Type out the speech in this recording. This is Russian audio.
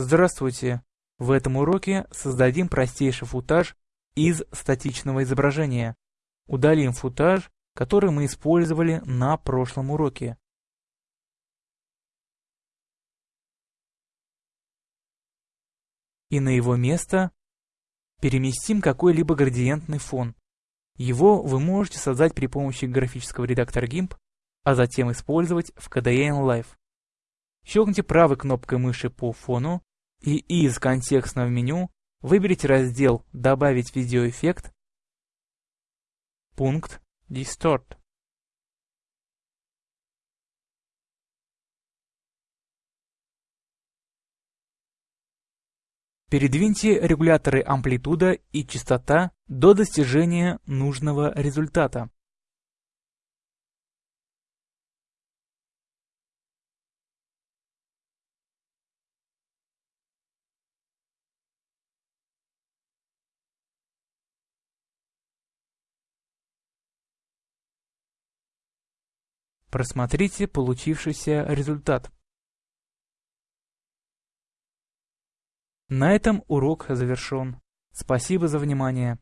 Здравствуйте! В этом уроке создадим простейший футаж из статичного изображения. Удалим футаж, который мы использовали на прошлом уроке. И на его место переместим какой-либо градиентный фон. Его вы можете создать при помощи графического редактора GIMP, а затем использовать в KDE Live. Щелкните правой кнопкой мыши по фону и из контекстного меню выберите раздел «Добавить видеоэффект», пункт «Distort». Передвиньте регуляторы амплитуда и частота до достижения нужного результата. Просмотрите получившийся результат. На этом урок завершен. Спасибо за внимание.